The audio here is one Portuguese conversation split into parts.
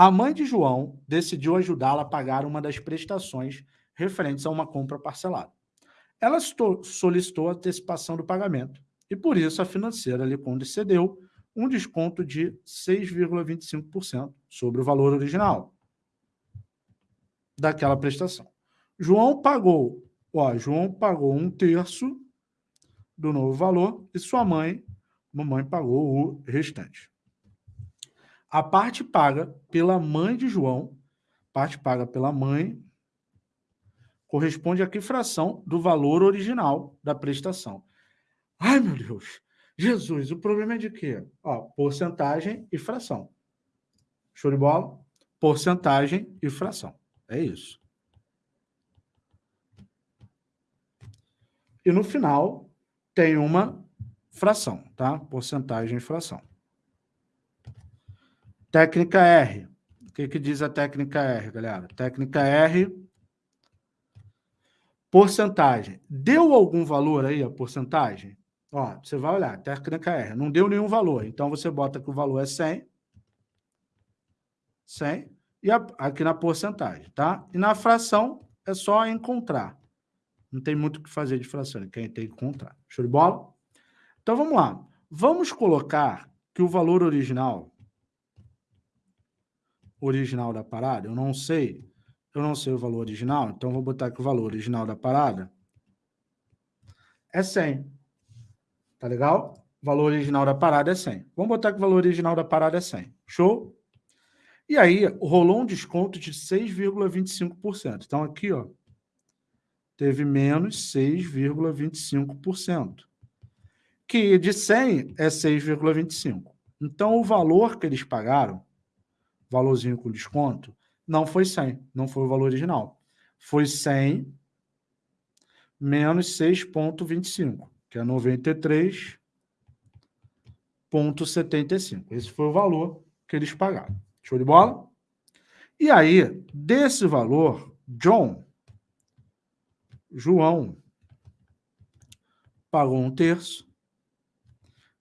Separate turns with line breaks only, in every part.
A mãe de João decidiu ajudá-la a pagar uma das prestações referentes a uma compra parcelada. Ela solicitou antecipação do pagamento e, por isso, a financeira lhe concedeu um desconto de 6,25% sobre o valor original daquela prestação. João pagou, ó, João pagou um terço do novo valor e sua mãe, mamãe pagou o restante. A parte paga pela mãe de João, parte paga pela mãe, corresponde a que fração do valor original da prestação. Ai, meu Deus! Jesus, o problema é de quê? Ó, porcentagem e fração. Show de bola? Porcentagem e fração. É isso. E no final tem uma fração, tá? Porcentagem e fração. Técnica R. O que, que diz a técnica R, galera? Técnica R, porcentagem. Deu algum valor aí a porcentagem? Ó, você vai olhar, técnica R, não deu nenhum valor. Então, você bota que o valor é 100. 100. E a, aqui na porcentagem, tá? E na fração, é só encontrar. Não tem muito o que fazer de fração, quem tem que encontrar. Show de bola? Então, vamos lá. Vamos colocar que o valor original original da parada, eu não sei, eu não sei o valor original, então vou botar que o valor original da parada é 100. Tá legal? O valor original da parada é 100. Vamos botar que o valor original da parada é 100. Show? E aí, rolou um desconto de 6,25%. Então, aqui, ó, teve menos 6,25%. Que de 100 é 6,25. Então, o valor que eles pagaram valorzinho com desconto, não foi 100, não foi o valor original. Foi 100 menos 6,25, que é 93,75. Esse foi o valor que eles pagaram. Show de bola? E aí, desse valor, John, João, pagou um terço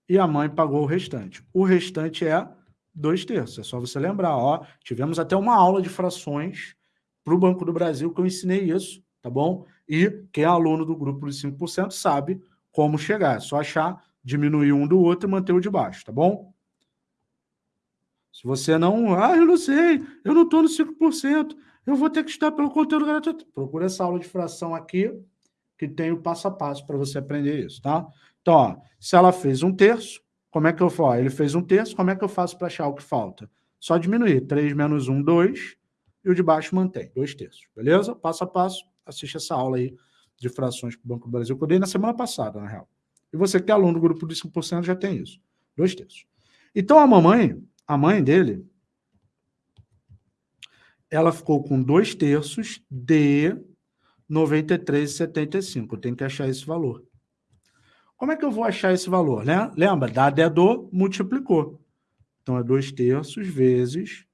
e a mãe pagou o restante. O restante é dois terços. É só você lembrar, ó, tivemos até uma aula de frações para o Banco do Brasil que eu ensinei isso, tá bom? E quem é aluno do grupo de 5% sabe como chegar. É só achar, diminuir um do outro e manter o de baixo, tá bom? Se você não... Ah, eu não sei, eu não estou no 5%, eu vou ter que estudar pelo conteúdo gratuito. Procura essa aula de fração aqui, que tem o passo a passo para você aprender isso, tá? Então, ó, se ela fez um terço, como é que eu faço? Ele fez um terço, como é que eu faço para achar o que falta? Só diminuir. 3 menos 1, 2. E o de baixo mantém, 2 terços. Beleza? Passo a passo, assiste essa aula aí de frações para o Banco do Brasil, que eu dei na semana passada, na real. E você que é aluno do grupo de 5% já tem isso. 2 terços. Então, a mamãe, a mãe dele, ela ficou com 2 terços de 93,75. Eu tenho que achar esse valor. Como é que eu vou achar esse valor? Né? Lembra? Dado é do, multiplicou. Então, é 2 terços vezes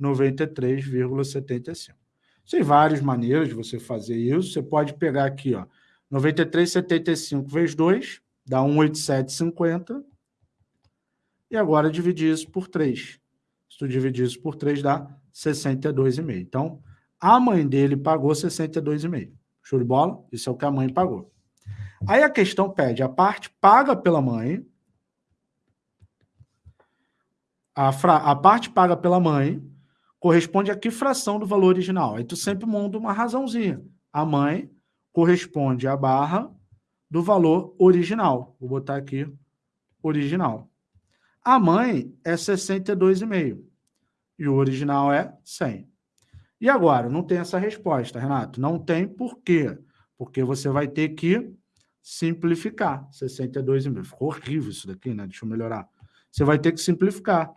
93,75. Tem várias maneiras de você fazer isso. Você pode pegar aqui, ó, 93,75 vezes 2, dá 187,50. E agora dividir isso por 3. Se tu dividir isso por 3, dá 62,5. Então, a mãe dele pagou 62,5. Show de bola? Isso é o que a mãe pagou. Aí a questão pede a parte paga pela mãe, a, fra, a parte paga pela mãe corresponde a que fração do valor original? Aí tu sempre monta uma razãozinha. A mãe corresponde à barra do valor original. Vou botar aqui original. A mãe é 62,5 e o original é 100. E agora, não tem essa resposta, Renato. Não tem por quê? Porque você vai ter que simplificar. 62,5. Ficou horrível isso daqui, né? Deixa eu melhorar. Você vai ter que simplificar.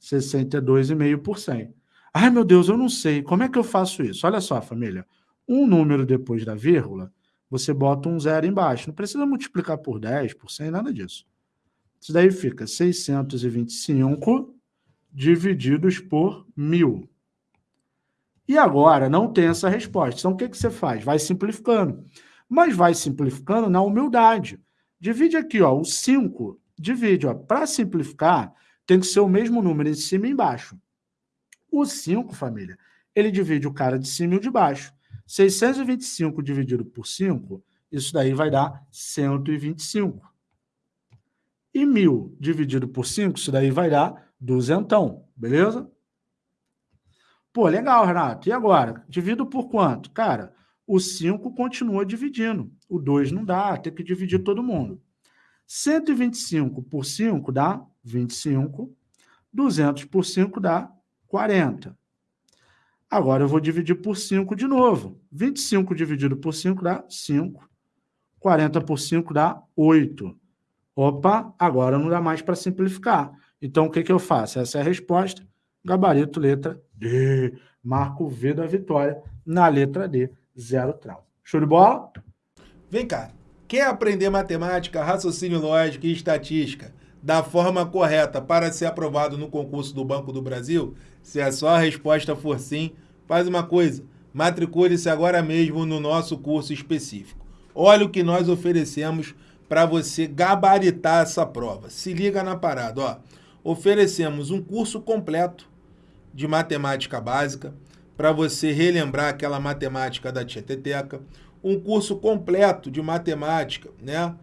62,5 por 100. Ai, meu Deus, eu não sei. Como é que eu faço isso? Olha só, família. Um número depois da vírgula, você bota um zero embaixo. Não precisa multiplicar por 10, por 100, nada disso. Isso daí fica 625 divididos por 1.000. E agora, não tem essa resposta. Então, o que, que você faz? Vai simplificando mas vai simplificando na humildade. Divide aqui, ó, o 5, divide, ó, para simplificar, tem que ser o mesmo número em cima e embaixo. O 5, família, ele divide o cara de cima e o de baixo. 625 dividido por 5, isso daí vai dar 125. E 1.000 dividido por 5, isso daí vai dar duzentão, beleza? Pô, legal, Renato. E agora? Divido por quanto? Cara, o 5 continua dividindo. O 2 não dá, tem que dividir todo mundo. 125 por 5 dá 25. 200 por 5 dá 40. Agora eu vou dividir por 5 de novo. 25 dividido por 5 dá 5. 40 por 5 dá 8. Opa, agora não dá mais para simplificar. Então, o que, que eu faço? Essa é a resposta. Gabarito, letra D. Marco V da vitória na letra D. Zero trau. Show de bola?
Vem cá. Quer aprender matemática, raciocínio lógico e estatística da forma correta para ser aprovado no concurso do Banco do Brasil? Se a sua resposta for sim, faz uma coisa. Matricule-se agora mesmo no nosso curso específico. Olha o que nós oferecemos para você gabaritar essa prova. Se liga na parada, ó. Oferecemos um curso completo de matemática básica para você relembrar aquela matemática da Tieteteca, um curso completo de matemática, né?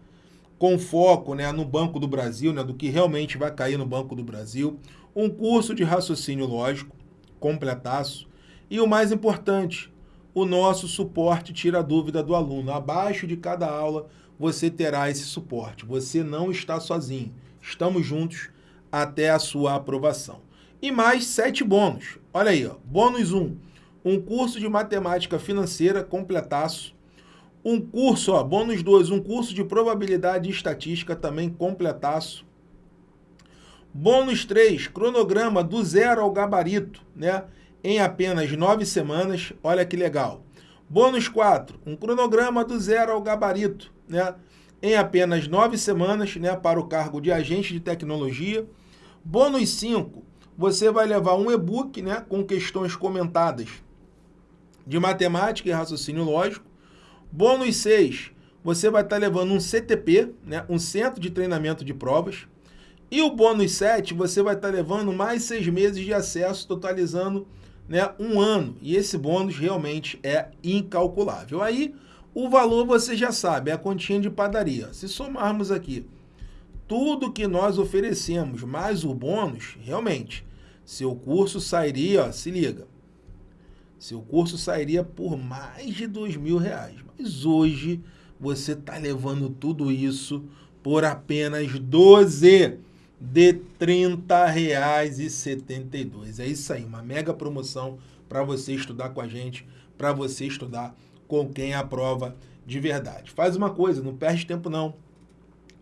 Com foco, né, no Banco do Brasil, né, do que realmente vai cair no Banco do Brasil, um curso de raciocínio lógico, completaço, e o mais importante, o nosso suporte tira a dúvida do aluno. Abaixo de cada aula você terá esse suporte. Você não está sozinho. Estamos juntos até a sua aprovação. E mais sete bônus. Olha aí, ó. bônus 1. Um, um curso de matemática financeira completaço. Um curso, ó, bônus 2, um curso de probabilidade e estatística também completaço. Bônus 3, cronograma do zero ao gabarito, né? Em apenas nove semanas. Olha que legal. Bônus 4, um cronograma do zero ao gabarito, né? Em apenas nove semanas, né? Para o cargo de agente de tecnologia. Bônus 5, você vai levar um e-book, né? Com questões comentadas de matemática e raciocínio lógico. Bônus 6, você vai estar levando um CTP, né? Um centro de treinamento de provas. E o bônus 7, você vai estar levando mais seis meses de acesso, totalizando né, um ano. E esse bônus realmente é incalculável. Aí, o valor você já sabe, é a continha de padaria. Se somarmos aqui tudo que nós oferecemos, mais o bônus, realmente, seu curso sairia, ó, se liga, seu curso sairia por mais de dois mil reais. Mas hoje você está levando tudo isso por apenas 12 de R$ 30,72. É isso aí, uma mega promoção para você estudar com a gente, para você estudar com quem aprova de verdade. Faz uma coisa, não perde tempo não.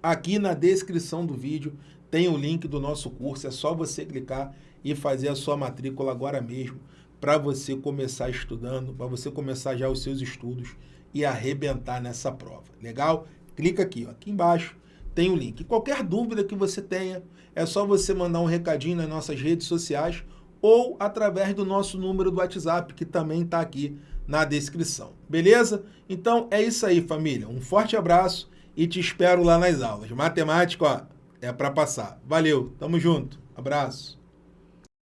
Aqui na descrição do vídeo tem o link do nosso curso, é só você clicar e fazer a sua matrícula agora mesmo para você começar estudando, para você começar já os seus estudos e arrebentar nessa prova. Legal? Clica aqui, ó, aqui embaixo tem o link. Qualquer dúvida que você tenha, é só você mandar um recadinho nas nossas redes sociais ou através do nosso número do WhatsApp, que também está aqui na descrição. Beleza? Então é isso aí, família. Um forte abraço e te espero lá nas aulas. Matemática, ó, é para passar. Valeu, tamo junto. Abraço.